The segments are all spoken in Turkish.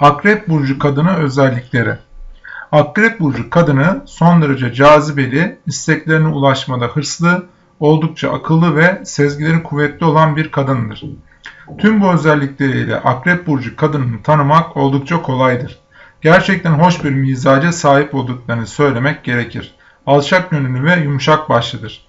Akrep burcu kadını özellikleri. Akrep burcu kadını son derece cazibeli, isteklerine ulaşmada hırslı, oldukça akıllı ve sezgileri kuvvetli olan bir kadındır. Tüm bu özellikleriyle Akrep burcu kadını tanımak oldukça kolaydır. Gerçekten hoş bir mizaca sahip olduklarını söylemek gerekir. Alçak gönüllü ve yumuşak başlıdır.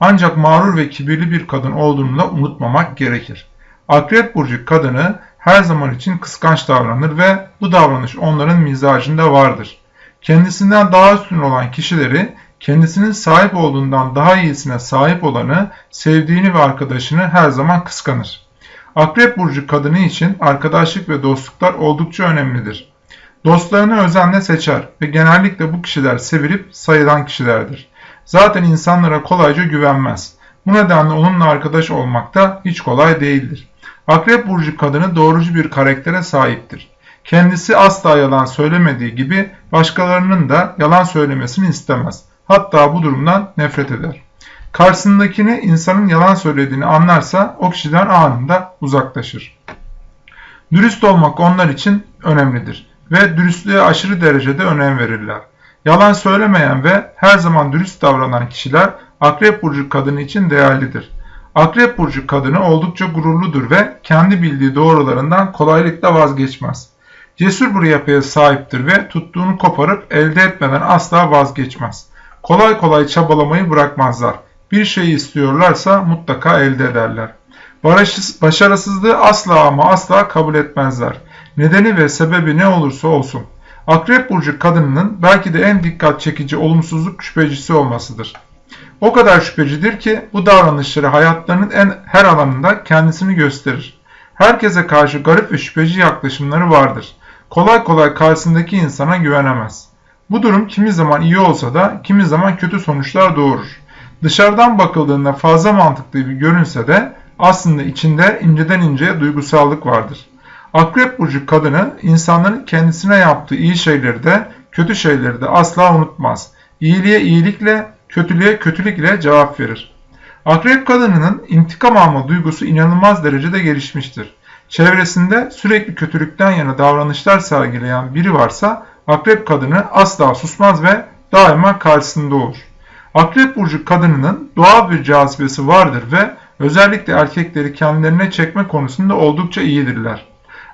Ancak mağrur ve kibirli bir kadın olduğunu da unutmamak gerekir. Akrep burcu kadını her zaman için kıskanç davranır ve bu davranış onların mizacında vardır. Kendisinden daha üstün olan kişileri kendisinin sahip olduğundan daha iyisine sahip olanı, sevdiğini ve arkadaşını her zaman kıskanır. Akrep burcu kadını için arkadaşlık ve dostluklar oldukça önemlidir. Dostlarını özenle seçer ve genellikle bu kişiler sevilip sayılan kişilerdir. Zaten insanlara kolayca güvenmez. Bu nedenle onunla arkadaş olmak da hiç kolay değildir. Akrep burcu kadını doğrucu bir karaktere sahiptir. Kendisi asla yalan söylemediği gibi başkalarının da yalan söylemesini istemez. Hatta bu durumdan nefret eder. Karşısındakini insanın yalan söylediğini anlarsa o kişiden anında uzaklaşır. Dürüst olmak onlar için önemlidir ve dürüstlüğe aşırı derecede önem verirler. Yalan söylemeyen ve her zaman dürüst davranan kişiler Akrep Burcu kadını için değerlidir. Akrep Burcu kadını oldukça gururludur ve kendi bildiği doğrularından kolaylıkla vazgeçmez. Cesur bir yapıya sahiptir ve tuttuğunu koparıp elde etmeden asla vazgeçmez. Kolay kolay çabalamayı bırakmazlar. Bir şeyi istiyorlarsa mutlaka elde ederler. Başarısızlığı asla ama asla kabul etmezler. Nedeni ve sebebi ne olursa olsun. Akrep burcu kadınının belki de en dikkat çekici olumsuzluk şüphecisi olmasıdır. O kadar şüphecidir ki bu davranışları hayatlarının en her alanında kendisini gösterir. Herkese karşı garip ve şüpheci yaklaşımları vardır. Kolay kolay karşısındaki insana güvenemez. Bu durum kimi zaman iyi olsa da kimi zaman kötü sonuçlar doğurur. Dışarıdan bakıldığında fazla mantıklı gibi görünse de aslında içinde inceden inceye duygusallık vardır. Akrep burcu kadını insanların kendisine yaptığı iyi şeyleri de kötü şeyleri de asla unutmaz. İyiliğe iyilikle, kötülüğe kötülükle cevap verir. Akrep kadınının intikam alma duygusu inanılmaz derecede gelişmiştir. Çevresinde sürekli kötülükten yana davranışlar sergileyen biri varsa akrep kadını asla susmaz ve daima karşısında olur. Akrep burcu kadınının doğal bir cazibesi vardır ve özellikle erkekleri kendilerine çekme konusunda oldukça iyidirler.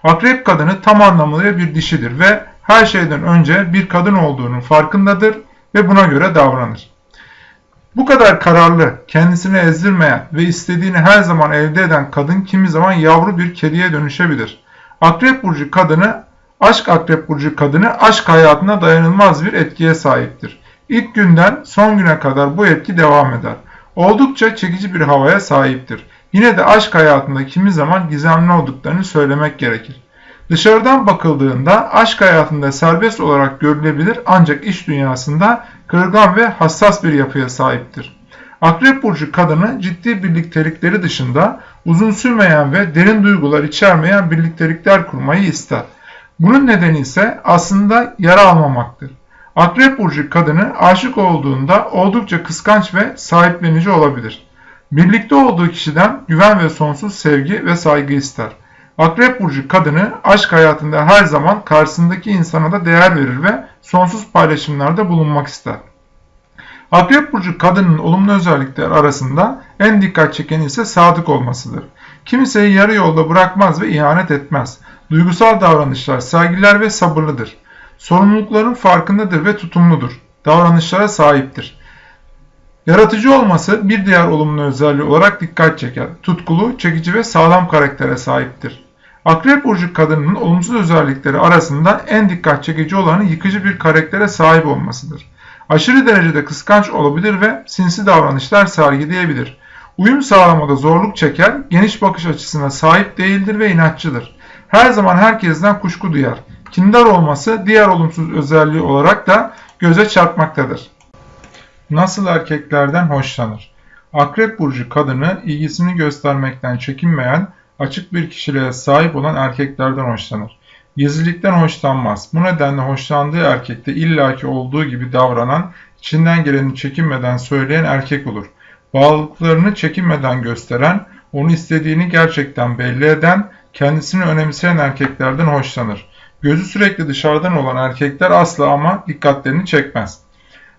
Akrep kadını tam anlamıyla bir dişidir ve her şeyden önce bir kadın olduğunun farkındadır ve buna göre davranır. Bu kadar kararlı, kendisini ezdirmeyen ve istediğini her zaman elde eden kadın kimi zaman yavru bir kediye dönüşebilir. Akrep burcu kadını, aşk akrep burcu kadını aşk hayatına dayanılmaz bir etkiye sahiptir. İlk günden son güne kadar bu etki devam eder. Oldukça çekici bir havaya sahiptir. Yine de aşk hayatında kimi zaman gizemli olduklarını söylemek gerekir. Dışarıdan bakıldığında aşk hayatında serbest olarak görülebilir ancak iş dünyasında kırılgan ve hassas bir yapıya sahiptir. Akrep burcu kadını ciddi birliktelikleri dışında uzun sürmeyen ve derin duygular içermeyen birliktelikler kurmayı ister. Bunun nedeni ise aslında yara almamaktır. Akrep burcu kadını aşık olduğunda oldukça kıskanç ve sahiplenici olabilir. Birlikte olduğu kişiden güven ve sonsuz sevgi ve saygı ister. Akrep burcu kadını aşk hayatında her zaman karşısındaki insana da değer verir ve sonsuz paylaşımlarda bulunmak ister. Akrep burcu kadının olumlu özellikler arasında en dikkat çekeni ise sadık olmasıdır. Kimseyi yarı yolda bırakmaz ve ihanet etmez. Duygusal davranışlar sergiler ve sabırlıdır. Sorumlulukların farkındadır ve tutumludur. Davranışlara sahiptir. Yaratıcı olması bir diğer olumlu özelliği olarak dikkat çeker. Tutkulu, çekici ve sağlam karaktere sahiptir. Akrep burcu kadınının olumsuz özellikleri arasında en dikkat çekici olanı yıkıcı bir karaktere sahip olmasıdır. Aşırı derecede kıskanç olabilir ve sinsi davranışlar sergileyebilir. Uyum sağlamada zorluk çeker, geniş bakış açısına sahip değildir ve inatçıdır. Her zaman herkesten kuşku duyar. Kindar olması diğer olumsuz özelliği olarak da göze çarpmaktadır. Nasıl erkeklerden hoşlanır? Akrep burcu kadını ilgisini göstermekten çekinmeyen, açık bir kişiliğe sahip olan erkeklerden hoşlanır. Gizlilikten hoşlanmaz. Bu nedenle hoşlandığı erkekte illaki olduğu gibi davranan, içinden geleni çekinmeden söyleyen erkek olur. Bağlılıklarını çekinmeden gösteren, onu istediğini gerçekten belli eden, kendisini önemseyen erkeklerden hoşlanır. Gözü sürekli dışarıdan olan erkekler asla ama dikkatlerini çekmez.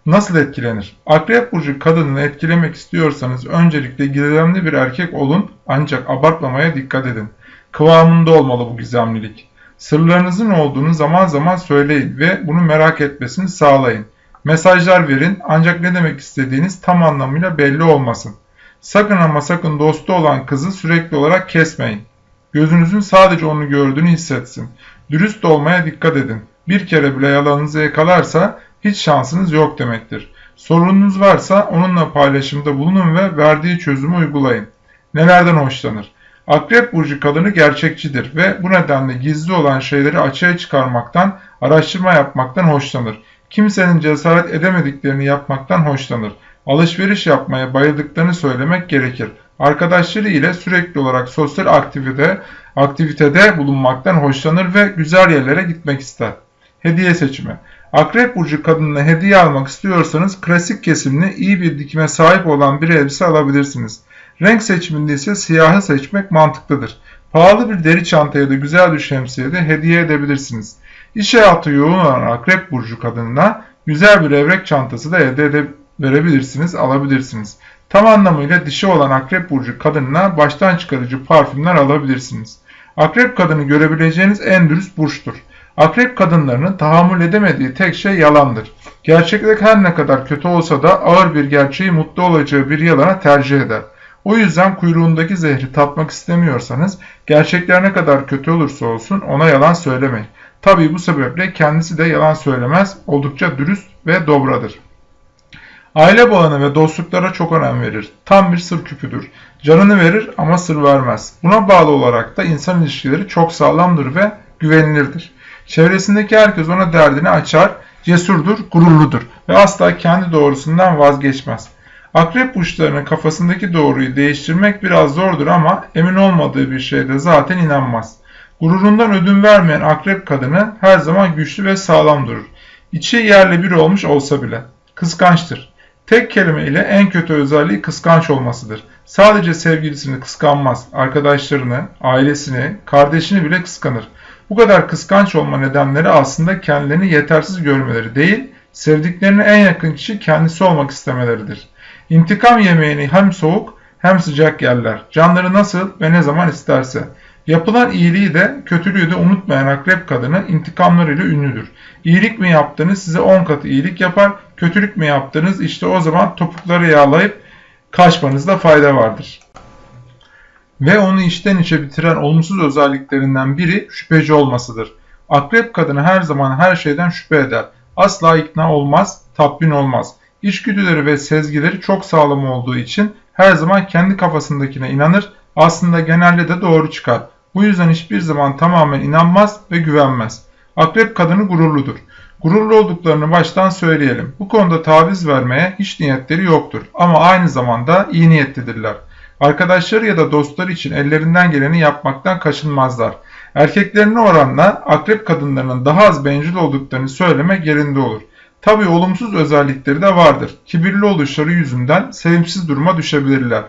Nasıl etkilenir? Akrep burcu kadınını etkilemek istiyorsanız öncelikle gizemli bir erkek olun ancak abartmamaya dikkat edin. Kıvamında olmalı bu gizemlilik. Sırlarınızın olduğunu zaman zaman söyleyin ve bunu merak etmesini sağlayın. Mesajlar verin ancak ne demek istediğiniz tam anlamıyla belli olmasın. Sakın ama sakın dostu olan kızı sürekli olarak kesmeyin. Gözünüzün sadece onu gördüğünü hissetsin. Dürüst olmaya dikkat edin. Bir kere bile yalanınızı yakalarsa hiç şansınız yok demektir. Sorununuz varsa onunla paylaşımda bulunun ve verdiği çözümü uygulayın. Nelerden hoşlanır? Akrep burcu kadını gerçekçidir ve bu nedenle gizli olan şeyleri açığa çıkarmaktan, araştırma yapmaktan hoşlanır. Kimsenin cesaret edemediklerini yapmaktan hoşlanır. Alışveriş yapmaya bayıldıklarını söylemek gerekir. Arkadaşları ile sürekli olarak sosyal aktivite, aktivitede bulunmaktan hoşlanır ve güzel yerlere gitmek ister. Hediye seçimi Akrep burcu kadınına hediye almak istiyorsanız klasik kesimli iyi bir dikime sahip olan bir elbise alabilirsiniz. Renk seçiminde ise siyahı seçmek mantıklıdır. Pahalı bir deri çanta ya da güzel bir şemsiye de hediye edebilirsiniz. İş hayatı yoğun olan akrep burcu kadınına güzel bir evrek çantası da ede verebilirsiniz, alabilirsiniz. Tam anlamıyla dişi olan akrep burcu kadınına baştan çıkarıcı parfümler alabilirsiniz. Akrep kadını görebileceğiniz en dürüst burçtur. Akrep kadınlarının tahammül edemediği tek şey yalandır. Gerçeklik her ne kadar kötü olsa da ağır bir gerçeği mutlu olacağı bir yalana tercih eder. O yüzden kuyruğundaki zehri tatmak istemiyorsanız gerçekler ne kadar kötü olursa olsun ona yalan söylemeyin. Tabii bu sebeple kendisi de yalan söylemez, oldukça dürüst ve dobradır. Aile bağına ve dostluklara çok önem verir. Tam bir sır küpüdür. Canını verir ama sır vermez. Buna bağlı olarak da insan ilişkileri çok sağlamdır ve güvenilirdir. Çevresindeki herkes ona derdini açar, cesurdur, gururludur ve asla kendi doğrusundan vazgeçmez. Akrep burçlarının kafasındaki doğruyu değiştirmek biraz zordur ama emin olmadığı bir şeyde zaten inanmaz. Gururundan ödün vermeyen akrep kadını her zaman güçlü ve sağlam durur. İçi yerle bir olmuş olsa bile. Kıskançtır. Tek kelime ile en kötü özelliği kıskanç olmasıdır. Sadece sevgilisini kıskanmaz, arkadaşlarını, ailesini, kardeşini bile kıskanır. Bu kadar kıskanç olma nedenleri aslında kendilerini yetersiz görmeleri değil, sevdiklerine en yakın kişi kendisi olmak istemeleridir. İntikam yemeğini hem soğuk hem sıcak yerler. Canları nasıl ve ne zaman isterse. Yapılan iyiliği de kötülüğü de unutmayan akrep kadını intikamlarıyla ünlüdür. İyilik mi yaptınız size 10 katı iyilik yapar, kötülük mü yaptınız işte o zaman topukları yağlayıp kaçmanızda fayda vardır. Ve onu içten içe bitiren olumsuz özelliklerinden biri şüpheci olmasıdır. Akrep kadını her zaman her şeyden şüphe eder. Asla ikna olmaz, tatmin olmaz. İçgüdüleri ve sezgileri çok sağlam olduğu için her zaman kendi kafasındakine inanır, aslında genelde de doğru çıkar. Bu yüzden hiçbir zaman tamamen inanmaz ve güvenmez. Akrep kadını gururludur. Gururlu olduklarını baştan söyleyelim. Bu konuda taviz vermeye hiç niyetleri yoktur ama aynı zamanda iyi niyetlidirler. Arkadaşları ya da dostları için ellerinden geleni yapmaktan kaçınmazlar. Erkeklerine oranla akrep kadınlarının daha az bencil olduklarını söylemek yerinde olur. Tabi olumsuz özellikleri de vardır. Kibirli oluşları yüzünden sevimsiz duruma düşebilirler.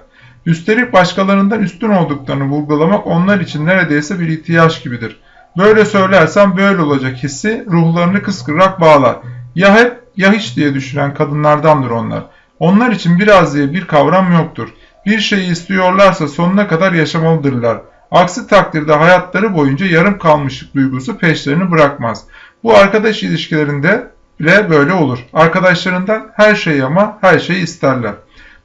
Üstelik başkalarından üstün olduklarını vurgulamak onlar için neredeyse bir ihtiyaç gibidir. Böyle söylersem böyle olacak hissi ruhlarını kıskırarak bağlar. Ya hep ya hiç diye düşünen kadınlardandır onlar. Onlar için biraz diye bir kavram yoktur. Bir şeyi istiyorlarsa sonuna kadar yaşamalıdırlar. Aksi takdirde hayatları boyunca yarım kalmışlık duygusu peşlerini bırakmaz. Bu arkadaş ilişkilerinde bile böyle olur. Arkadaşlarından her şeyi ama her şeyi isterler.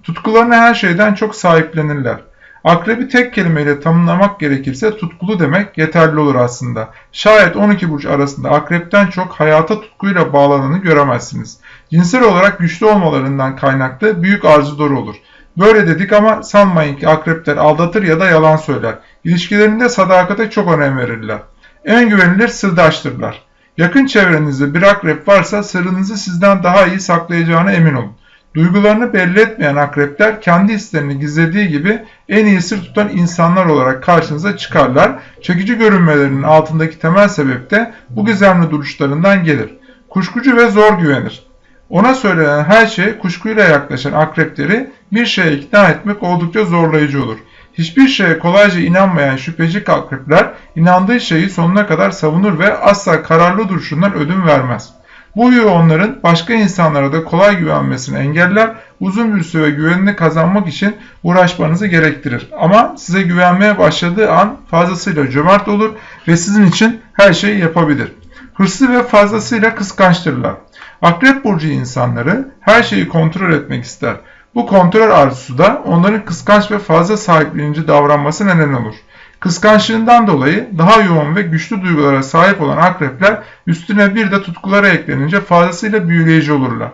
Tutkularına her şeyden çok sahiplenirler. Akrebi tek kelimeyle tanımlamak gerekirse tutkulu demek yeterli olur aslında. Şayet 12 burç arasında akrepten çok hayata tutkuyla bağlananı göremezsiniz. Cinsel olarak güçlü olmalarından kaynaklı büyük arzuları olur. Böyle dedik ama sanmayın ki akrepler aldatır ya da yalan söyler. İlişkilerinde sadakate çok önem verirler. En güvenilir sırdaştırlar. Yakın çevrenizde bir akrep varsa sırrınızı sizden daha iyi saklayacağına emin olun. Duygularını belli etmeyen akrepler kendi hislerini gizlediği gibi en iyi sır tutan insanlar olarak karşınıza çıkarlar. Çekici görünmelerinin altındaki temel sebep de bu gizemli duruşlarından gelir. Kuşkucu ve zor güvenir. Ona söylenen her şey kuşkuyla yaklaşan akrepleri bir şeye ikna etmek oldukça zorlayıcı olur. Hiçbir şeye kolayca inanmayan şüpheci akrepler inandığı şeyi sonuna kadar savunur ve asla kararlı duruşundan ödün vermez. Bu huyu onların başka insanlara da kolay güvenmesini engeller, uzun bir süre güvenini kazanmak için uğraşmanızı gerektirir. Ama size güvenmeye başladığı an fazlasıyla cömert olur ve sizin için her şeyi yapabilir. Hırslı ve fazlasıyla kıskançtırlar. Akrep burcu insanları her şeyi kontrol etmek ister. Bu kontrol arzusu da onların kıskanç ve fazla sahiplenici davranması neden olur. Kıskançlığından dolayı daha yoğun ve güçlü duygulara sahip olan akrepler üstüne bir de tutkulara eklenince fazlasıyla büyüleyici olurlar.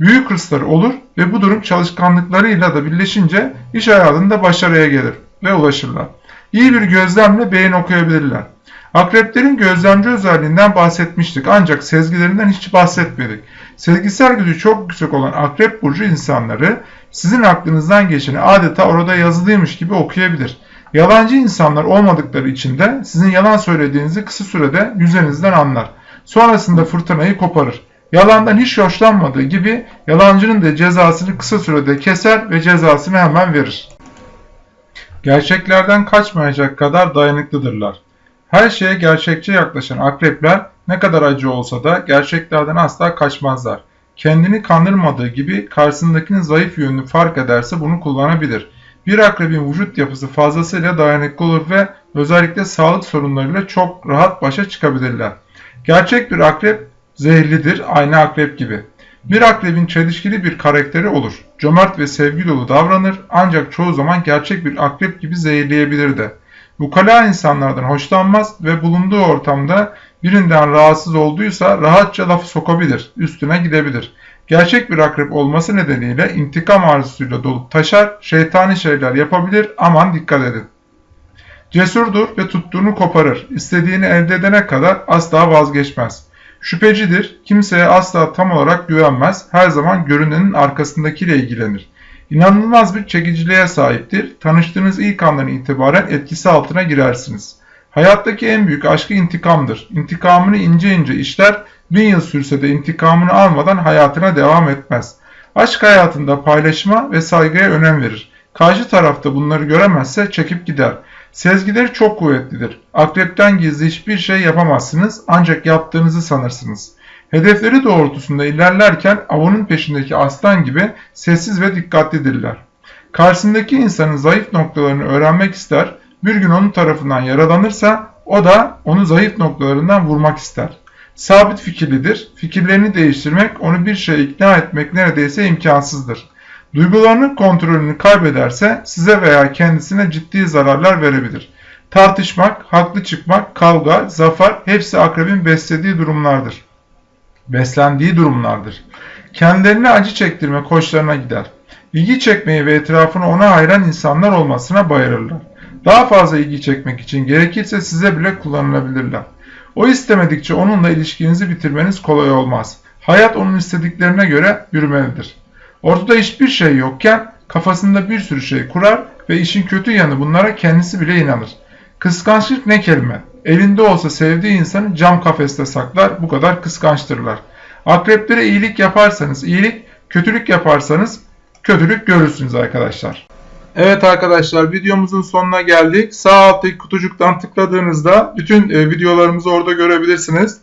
Büyük hırsları olur ve bu durum çalışkanlıklarıyla da birleşince iş hayatında başarıya gelir ve ulaşırlar. İyi bir gözlemle beyin okuyabilirler. Akreplerin gözlemci özelliğinden bahsetmiştik ancak sezgilerinden hiç bahsetmedik. Sezgisel gücü çok yüksek olan akrep burcu insanları sizin aklınızdan geçeni adeta orada yazılıymış gibi okuyabilir. Yalancı insanlar olmadıkları için de sizin yalan söylediğinizi kısa sürede yüzünüzden anlar. Sonrasında fırtınayı koparır. Yalandan hiç hoşlanmadığı gibi yalancının da cezasını kısa sürede keser ve cezasını hemen verir. Gerçeklerden kaçmayacak kadar dayanıklıdırlar. Her şeye gerçekçi yaklaşan akrepler ne kadar acı olsa da gerçeklerden asla kaçmazlar. Kendini kandırmadığı gibi karşısındakinin zayıf yönünü fark ederse bunu kullanabilir. Bir akrebin vücut yapısı fazlasıyla dayanıklı olur ve özellikle sağlık sorunlarıyla çok rahat başa çıkabilirler. Gerçek bir akrep zehirlidir, aynı akrep gibi. Bir akrebin çelişkili bir karakteri olur. Cömert ve sevgi dolu davranır ancak çoğu zaman gerçek bir akrep gibi zehirleyebilir de. Ukala insanlardan hoşlanmaz ve bulunduğu ortamda birinden rahatsız olduysa rahatça lafı sokabilir, üstüne gidebilir. Gerçek bir akrep olması nedeniyle intikam arzusuyla dolup taşar, şeytani şeyler yapabilir, aman dikkat edin. Cesurdur ve tuttuğunu koparır, istediğini elde edene kadar asla vazgeçmez. Şüphecidir, kimseye asla tam olarak güvenmez, her zaman görünenin arkasındakiyle ilgilenir. İnanılmaz bir çekiciliğe sahiptir. Tanıştığınız ilk andan itibaren etkisi altına girersiniz. Hayattaki en büyük aşkı intikamdır. İntikamını ince ince işler, bin yıl sürse de intikamını almadan hayatına devam etmez. Aşk hayatında paylaşma ve saygıya önem verir. Karşı tarafta bunları göremezse çekip gider. Sezgileri çok kuvvetlidir. Akrepten gizli hiçbir şey yapamazsınız ancak yaptığınızı sanırsınız. Hedefleri doğrultusunda ilerlerken avının peşindeki aslan gibi sessiz ve dikkatlidirler. Karşısındaki insanın zayıf noktalarını öğrenmek ister, bir gün onun tarafından yaralanırsa o da onu zayıf noktalarından vurmak ister. Sabit fikirlidir, fikirlerini değiştirmek, onu bir şeye ikna etmek neredeyse imkansızdır. Duygularının kontrolünü kaybederse size veya kendisine ciddi zararlar verebilir. Tartışmak, haklı çıkmak, kavga, zafer hepsi akrebin beslediği durumlardır beslendiği durumlardır. Kendilerine acı çektirme hoşlarına gider. İlgi çekmeyi ve etrafını ona hayran insanlar olmasına bayılırlar. Daha fazla ilgi çekmek için gerekirse size bile kullanılabilirler. O istemedikçe onunla ilişkinizi bitirmeniz kolay olmaz. Hayat onun istediklerine göre yürümelidir. Ortada hiçbir şey yokken kafasında bir sürü şey kurar ve işin kötü yanı bunlara kendisi bile inanır. Kıskançlık ne kelime? Elinde olsa sevdiği insanı cam kafeste saklar, bu kadar kıskançtırlar. Akreplere iyilik yaparsanız iyilik, kötülük yaparsanız kötülük görürsünüz arkadaşlar. Evet arkadaşlar videomuzun sonuna geldik. Sağ alttaki kutucuktan tıkladığınızda bütün e, videolarımızı orada görebilirsiniz.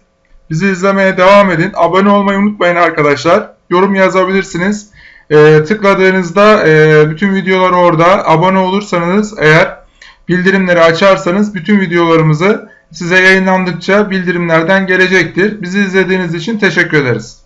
Bizi izlemeye devam edin. Abone olmayı unutmayın arkadaşlar. Yorum yazabilirsiniz. E, tıkladığınızda e, bütün videolar orada. Abone olursanız eğer bildirimleri açarsanız bütün videolarımızı size yayınlandıkça bildirimlerden gelecektir. Bizi izlediğiniz için teşekkür ederiz.